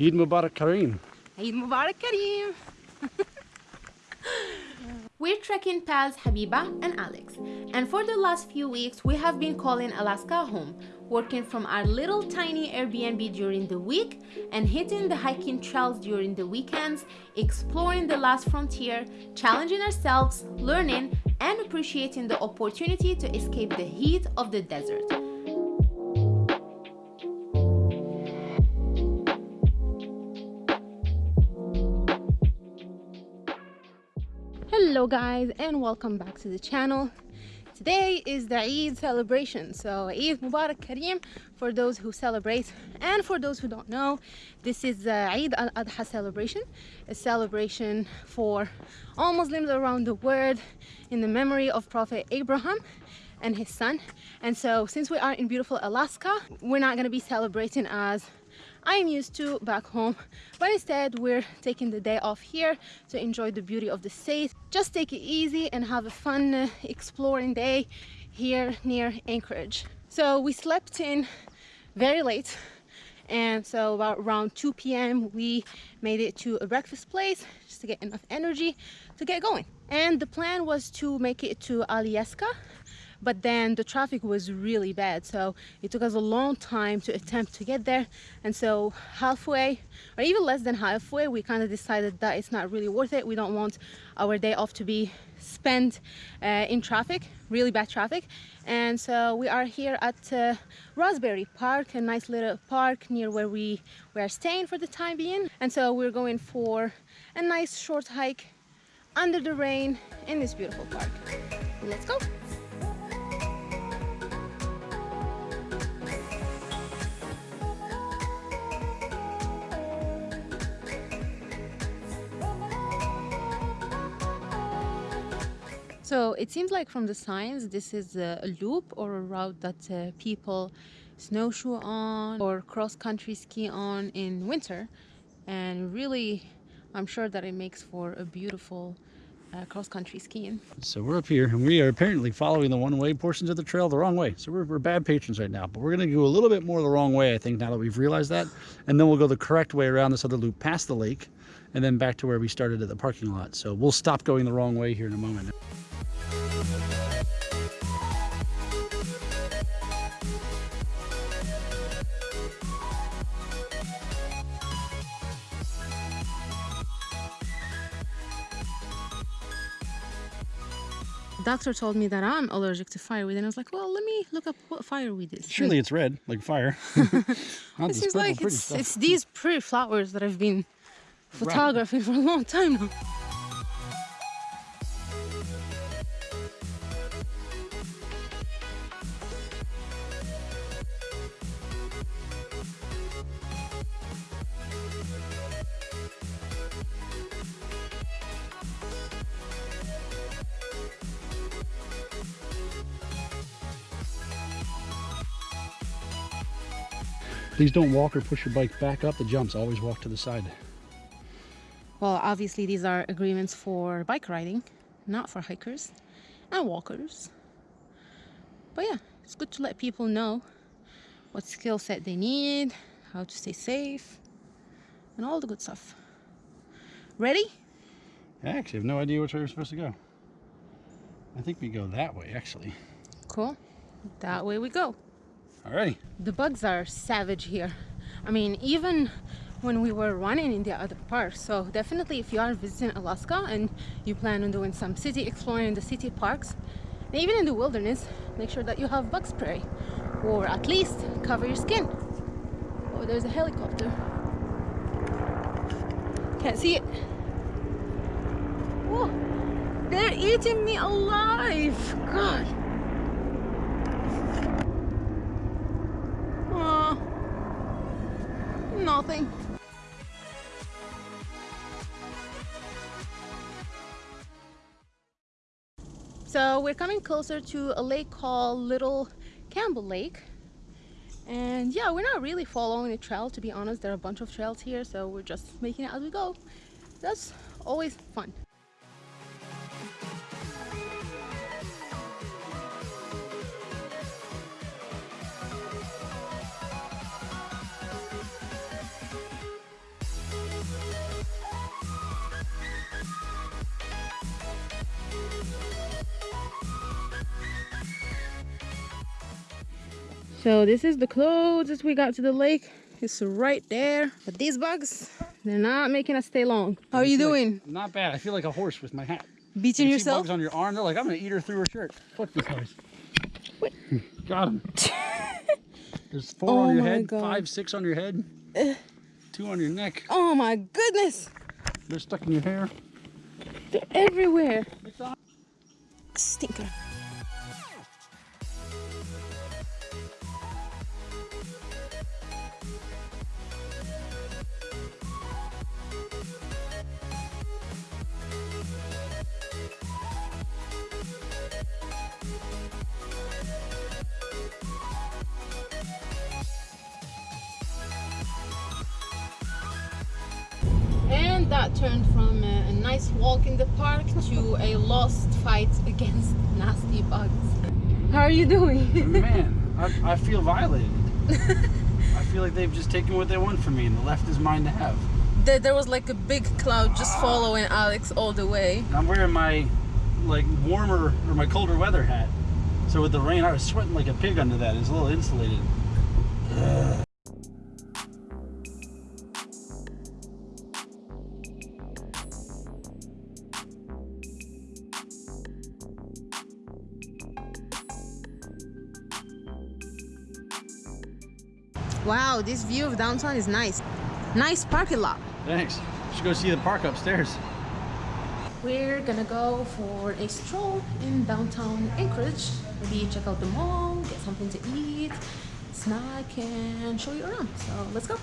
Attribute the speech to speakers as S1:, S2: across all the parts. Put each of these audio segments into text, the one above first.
S1: Eid Mubarak Kareem.
S2: Eid Mubarak Kareem. We're trekking pals Habiba and Alex, and for the last few weeks we have been calling Alaska home, working from our little tiny Airbnb during the week and hitting the hiking trails during the weekends, exploring the last frontier, challenging ourselves, learning, and appreciating the opportunity to escape the heat of the desert. Hello guys and welcome back to the channel. Today is the Eid celebration, so Eid Mubarak Kareem for those who celebrate and for those who don't know, this is the Eid al-Adha celebration, a celebration for all Muslims around the world in the memory of Prophet Abraham and his son. And so since we are in beautiful Alaska, we're not going to be celebrating as I'm used to back home but instead we're taking the day off here to enjoy the beauty of the state just take it easy and have a fun uh, exploring day here near Anchorage so we slept in very late and so about around 2 p.m. we made it to a breakfast place just to get enough energy to get going and the plan was to make it to Alyeska but then the traffic was really bad. So it took us a long time to attempt to get there. And so halfway or even less than halfway we kind of decided that it's not really worth it. We don't want our day off to be spent uh, in traffic really bad traffic. And so we are here at uh, Roseberry Park a nice little park near where we, we are staying for the time being. And so we're going for a nice short hike under the rain in this beautiful park. Let's go So it seems like from the signs, this is a, loop or a route that uh, people snowshoe on or cross-country ski on in winter. And really, I'm sure that it makes for a beautiful uh, cross-country skiing.
S1: So we're up here and we are apparently following the one-way portions of the trail the wrong way. So we're, we're bad patrons right now, but we're going to go a little bit more the wrong way, I think, now that we've realized that. And then we'll go the correct way around this other loop past the lake and then back to where we started at the parking lot. So we'll stop going the wrong way here in a moment.
S2: Doctor told me that I'm allergic to fireweed, and I was like, well, let me look up what fireweed is.
S1: Surely it's red, like fire.
S2: it seems like it's, it's these pretty flowers that I've been photographing right. for a long time now.
S1: Please don't walk or push your bike back up the jumps. Always walk to the side.
S2: Well, obviously these are agreements for bike riding, not for hikers and walkers. But yeah, it's good to let people know what skill set they need, how to stay safe, and all the good stuff. Ready?
S1: I actually have no idea which way we're supposed to go. I think we go that way, actually.
S2: Cool. That way we go.
S1: Alrighty.
S2: The bugs are savage here. I mean, even when we were running in the other park. So definitely if you are visiting Alaska and you plan on doing some city exploring in the city parks, and even in the wilderness, make sure that you have bug spray or at least cover your skin. Oh, there's a helicopter. Can't see it. Oh, they're eating me alive. God. Nothing. So we're coming closer to a lake called Little Campbell Lake. And yeah, we're not really following a trail to be honest. There are a bunch of trails here, so we're just making it as we go. That's always fun. So this is the closest we got to the lake. It's right there. But these bugs, they're not making us stay long. How are you
S1: I feel like-
S2: doing?
S1: not bad. I feel like a horse with my hat.
S2: Beating
S1: You
S2: yourself?
S1: bugs on your arm. They're like, I'm gonna eat her through her shirt. Fuck this guys.
S2: What?
S1: Got him. There's four
S2: Oh
S1: on your head,
S2: God.
S1: five, six on your head, two on your neck.
S2: Oh my goodness.
S1: They're stuck in your hair.
S2: They're everywhere.
S1: It's.
S2: Stinker. That turned from a, a nice walk in the park to a lost fight against nasty bugs. How are you doing?
S1: Man, I, I feel violated. I feel like they've just taken what they want from me, and the left is mine to have.
S2: there, there was like a big cloud just following Alex all the way.
S1: I'm wearing my like warmer or my colder weather hat. So with the rain, I was sweating like a pig under that. It's a little insulated.
S2: Wow, this view of downtown is nice. Nice parking lot.
S1: Thanks. Should go see the park upstairs.
S2: We're gonna go for a stroll in downtown Anchorage. Maybe check out the mall, get something to eat, snack, and show you around. So let's go.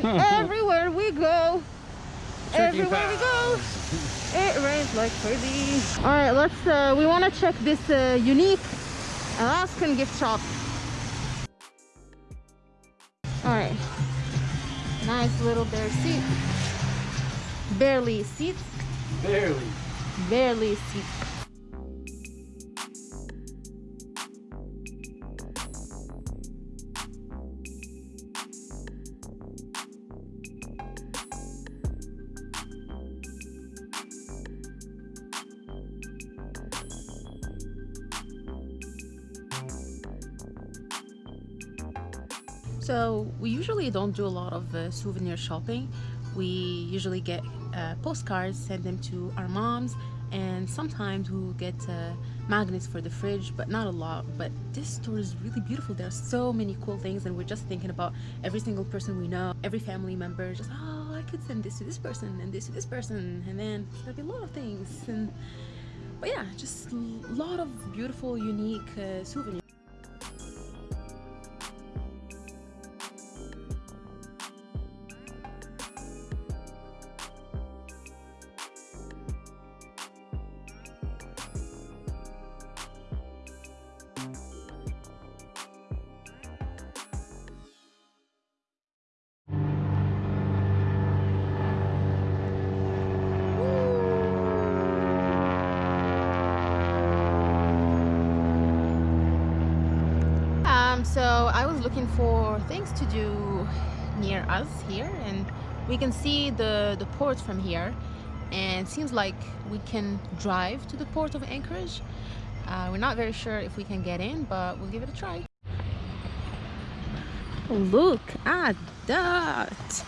S2: everywhere we go.
S1: Trekking
S2: Everywhere we go, it rains like crazy. All right, let's, uh, we wanna check this uh, unique Alaskan gift shop. All right, nice little bear seat. Barely seat,
S1: Barely.
S2: barely seat. So we usually don't do a lot of uh, souvenir shopping. We usually get uh, postcards, send them to our moms, and sometimes we'll get uh, magnets for the fridge, but not a lot. But this store is really beautiful. There are so many cool things, and we're just thinking about every single person we know, every family member. Just oh, I could send this to this person and this to this person, and then there'll be a lot of things. And but yeah, just a lot of beautiful, unique uh, souvenirs. So I was looking for things to do near us here, and we can see the the port from here, and seems like we can drive to the port of Anchorage. Uh, we're not very sure if we can get in, but we'll give it a try. Look at that!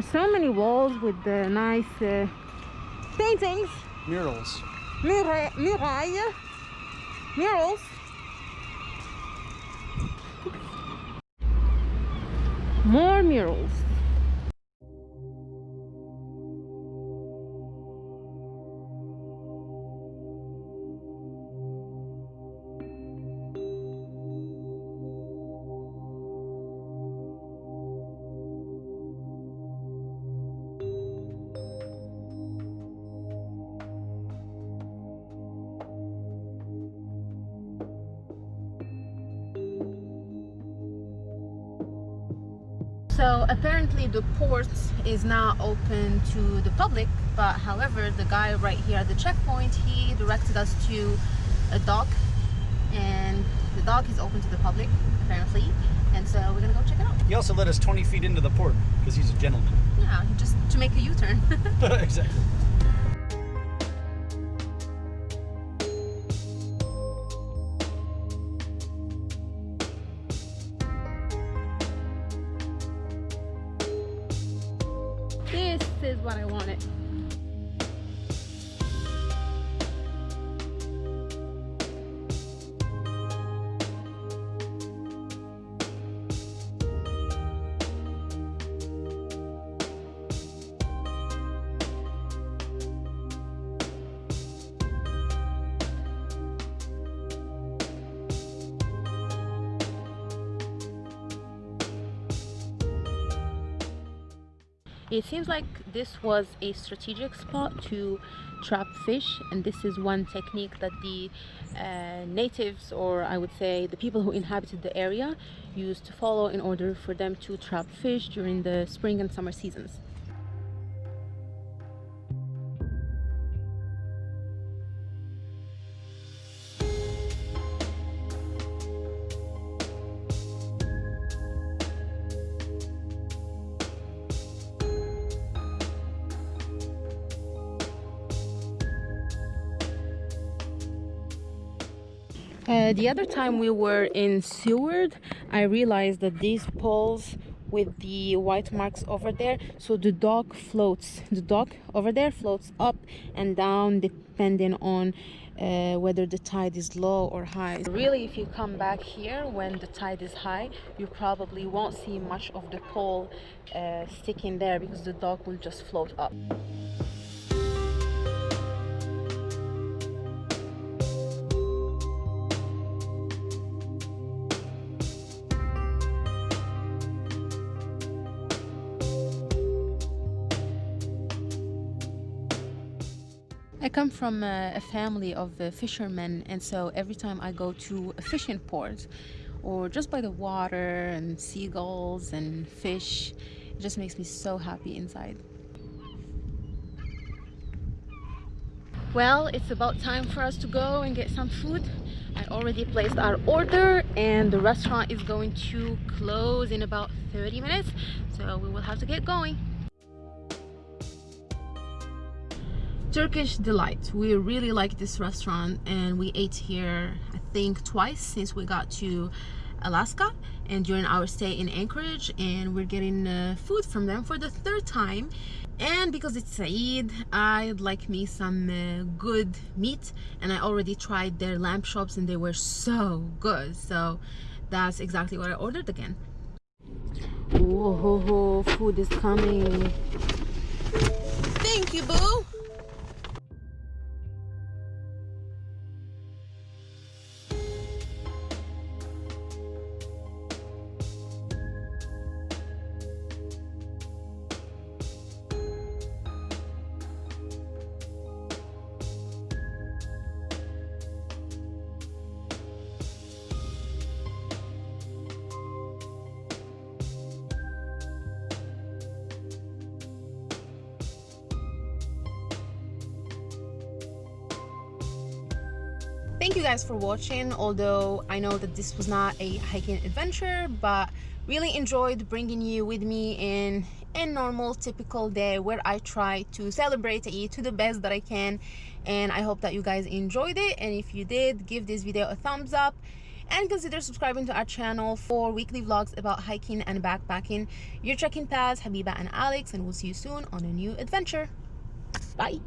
S2: are so many walls with the nice uh, paintings.
S1: Murals.
S2: Mura. Murals. More murals. So apparently the port is now open to the public, but however, the guy right here at the checkpoint, he directed us to a dock and the dock is open to the public apparently. And so we're gonna go check it out.
S1: He also let us 20 feet into the port because he's a gentleman.
S2: Yeah, just to make a U-turn.
S1: exactly.
S2: It seems like this was a strategic spot to trap fish and this is one technique that the uh, natives or I would say the people who inhabited the area used to follow in order for them to trap fish during the spring and summer seasons. Uh, the other time we were in Seward, I realized that these poles with the white marks over there, so the dock floats. The dock over there floats up and down depending on uh, whether the tide is low or high. Really, if you come back here when the tide is high, you probably won't see much of the pole uh, sticking there because the dock will just float up. I come from a, a family of uh, fishermen, and so every time I go to a fishing port or just by the water and seagulls and fish, it just makes me so happy inside. Well, it's about time for us to go and get some food. I already placed our order and the restaurant is going to close in about 30 minutes, so we will have to get going. Turkish Delight. We really like this restaurant and we ate here I think twice since we got to Alaska and during our stay in Anchorage and we're getting uh, food from them for the third time. And because it's Eid I'd like me some uh, good meat and I already tried their lamb chops and they were so good. So that's exactly what I ordered again. Whoa, food is coming. Thank you boo thank you guys for watching although i know that this was not a hiking adventure but really enjoyed bringing you with me in a normal typical day where i try to celebrate Eid to the best that i can and i hope that you guys enjoyed it and if you did give this video a thumbs up and consider subscribing to our channel for weekly vlogs about hiking and backpacking. Your trekking paths habiba and alex and we'll see you soon on a new adventure. Bye